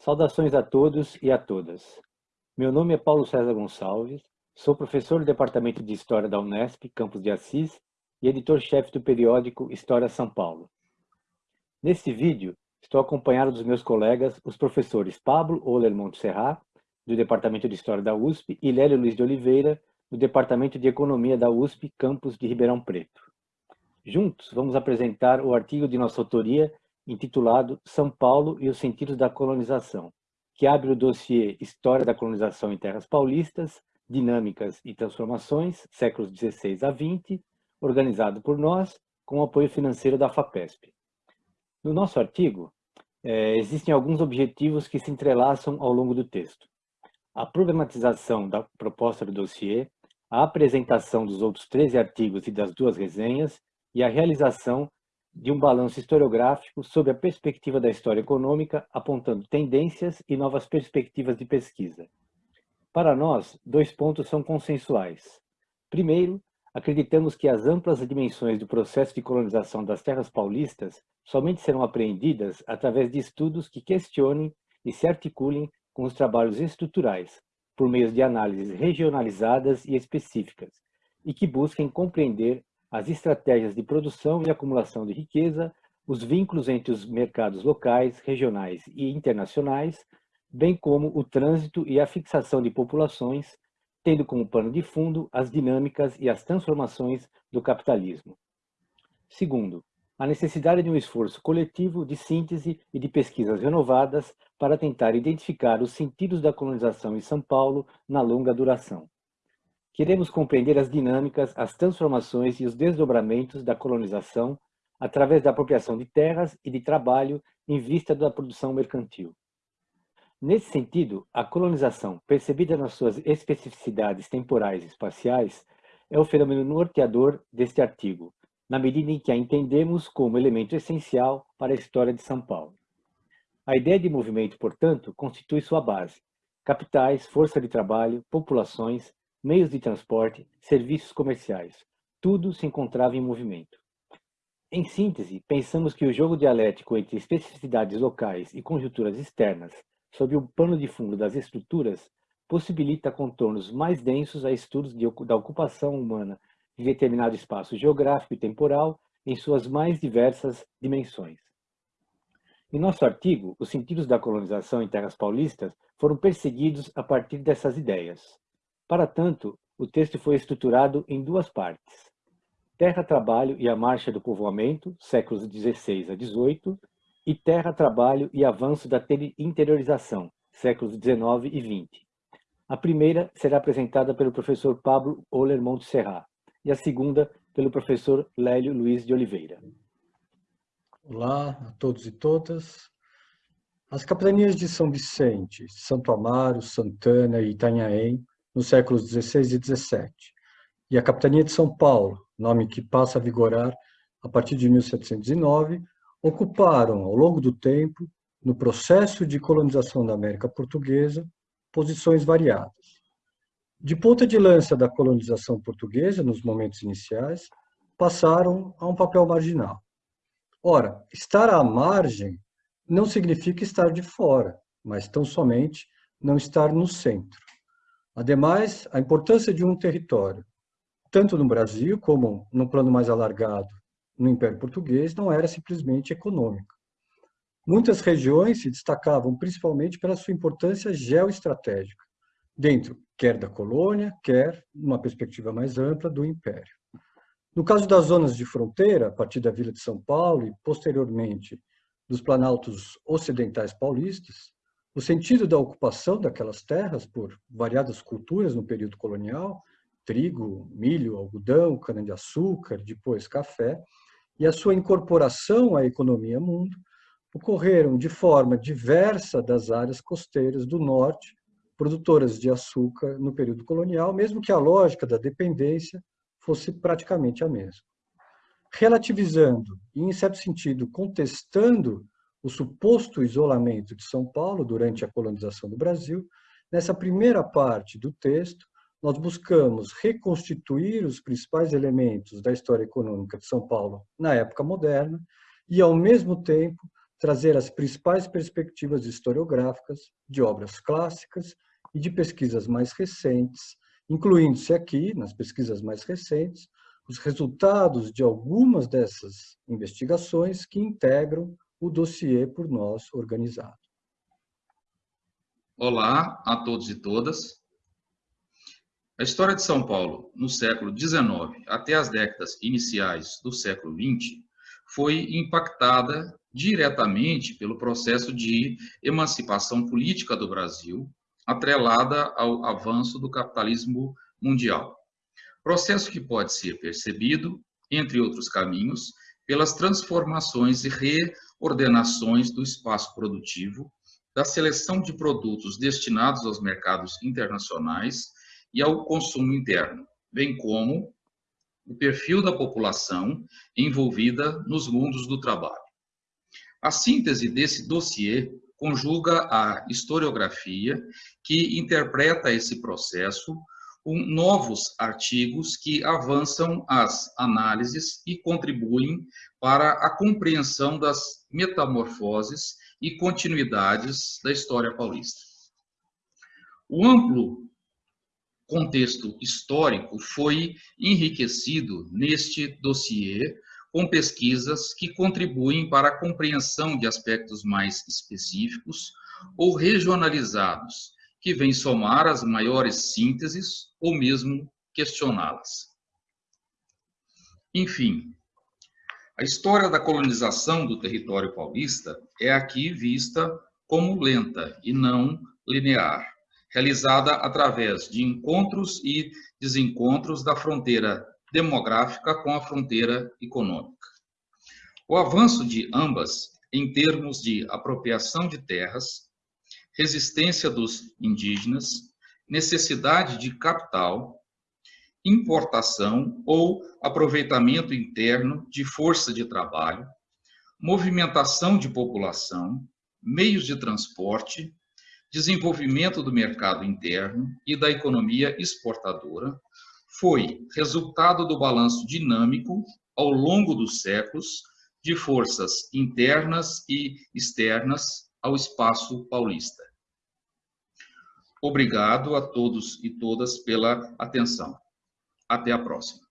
Saudações a todos e a todas. Meu nome é Paulo César Gonçalves, sou professor do Departamento de História da Unesp, Campos de Assis, e editor-chefe do periódico História São Paulo. Neste vídeo, estou acompanhado dos meus colegas, os professores Pablo Oler Montserrat, do Departamento de História da USP, e Lélio Luiz de Oliveira, do Departamento de Economia da USP, Campus de Ribeirão Preto. Juntos, vamos apresentar o artigo de nossa autoria intitulado São Paulo e os Sentidos da Colonização, que abre o dossiê História da Colonização em Terras Paulistas, Dinâmicas e Transformações, séculos XVI a XX, organizado por nós, com o apoio financeiro da FAPESP. No nosso artigo, é, existem alguns objetivos que se entrelaçam ao longo do texto. A problematização da proposta do dossiê, a apresentação dos outros 13 artigos e das duas resenhas e a realização de um balanço historiográfico sobre a perspectiva da história econômica, apontando tendências e novas perspectivas de pesquisa. Para nós, dois pontos são consensuais. Primeiro, acreditamos que as amplas dimensões do processo de colonização das terras paulistas somente serão apreendidas através de estudos que questionem e se articulem com os trabalhos estruturais, por meio de análises regionalizadas e específicas, e que busquem compreender as estratégias de produção e acumulação de riqueza, os vínculos entre os mercados locais, regionais e internacionais, bem como o trânsito e a fixação de populações, tendo como pano de fundo as dinâmicas e as transformações do capitalismo. Segundo, a necessidade de um esforço coletivo de síntese e de pesquisas renovadas para tentar identificar os sentidos da colonização em São Paulo na longa duração. Queremos compreender as dinâmicas, as transformações e os desdobramentos da colonização através da apropriação de terras e de trabalho em vista da produção mercantil. Nesse sentido, a colonização, percebida nas suas especificidades temporais e espaciais, é o fenômeno norteador deste artigo, na medida em que a entendemos como elemento essencial para a história de São Paulo. A ideia de movimento, portanto, constitui sua base. Capitais, força de trabalho, populações, meios de transporte, serviços comerciais, tudo se encontrava em movimento. Em síntese, pensamos que o jogo dialético entre especificidades locais e conjunturas externas, sob o pano de fundo das estruturas, possibilita contornos mais densos a estudos de, da ocupação humana de determinado espaço geográfico e temporal em suas mais diversas dimensões. Em nosso artigo, os sentidos da colonização em terras paulistas foram perseguidos a partir dessas ideias. Para tanto, o texto foi estruturado em duas partes. Terra-trabalho e a marcha do povoamento, séculos XVI a XVIII, e Terra-trabalho e avanço da interiorização, séculos XIX e XX. A primeira será apresentada pelo professor Pablo Olermont Serra e a segunda pelo professor Lélio Luiz de Oliveira. Olá a todos e todas. As capitanias de São Vicente, Santo Amaro, Santana e Itanhaém nos séculos XVI e XVII, e a Capitania de São Paulo, nome que passa a vigorar a partir de 1709, ocuparam, ao longo do tempo, no processo de colonização da América Portuguesa, posições variadas. De ponta de lança da colonização portuguesa, nos momentos iniciais, passaram a um papel marginal. Ora, estar à margem não significa estar de fora, mas tão somente não estar no centro. Ademais, a importância de um território, tanto no Brasil como no plano mais alargado no Império Português, não era simplesmente econômica. Muitas regiões se destacavam principalmente pela sua importância geoestratégica, dentro quer da colônia, quer, numa perspectiva mais ampla, do Império. No caso das zonas de fronteira, a partir da Vila de São Paulo e, posteriormente, dos planaltos ocidentais paulistas, o sentido da ocupação daquelas terras por variadas culturas no período colonial, trigo, milho, algodão, cana-de-açúcar, depois café, e a sua incorporação à economia mundo, ocorreram de forma diversa das áreas costeiras do norte, produtoras de açúcar no período colonial, mesmo que a lógica da dependência fosse praticamente a mesma. Relativizando e, em certo sentido, contestando o suposto isolamento de São Paulo durante a colonização do Brasil, nessa primeira parte do texto, nós buscamos reconstituir os principais elementos da história econômica de São Paulo na época moderna e, ao mesmo tempo, trazer as principais perspectivas historiográficas de obras clássicas e de pesquisas mais recentes, incluindo-se aqui, nas pesquisas mais recentes, os resultados de algumas dessas investigações que integram o dossiê por nós organizado. Olá a todos e todas. A história de São Paulo no século XIX até as décadas iniciais do século XX foi impactada diretamente pelo processo de emancipação política do Brasil, atrelada ao avanço do capitalismo mundial. Processo que pode ser percebido, entre outros caminhos, pelas transformações e reordenações do espaço produtivo, da seleção de produtos destinados aos mercados internacionais e ao consumo interno, bem como o perfil da população envolvida nos mundos do trabalho. A síntese desse dossiê conjuga a historiografia, que interpreta esse processo, com novos artigos que avançam as análises e contribuem para a compreensão das metamorfoses e continuidades da história paulista. O amplo contexto histórico foi enriquecido neste dossiê com pesquisas que contribuem para a compreensão de aspectos mais específicos ou regionalizados, que vêm somar as maiores sínteses ou mesmo questioná-las. Enfim, a história da colonização do território paulista é aqui vista como lenta e não linear realizada através de encontros e desencontros da fronteira demográfica com a fronteira econômica. O avanço de ambas, em termos de apropriação de terras, resistência dos indígenas, necessidade de capital, importação ou aproveitamento interno de força de trabalho, movimentação de população, meios de transporte, desenvolvimento do mercado interno e da economia exportadora foi resultado do balanço dinâmico ao longo dos séculos de forças internas e externas ao espaço paulista. Obrigado a todos e todas pela atenção. Até a próxima.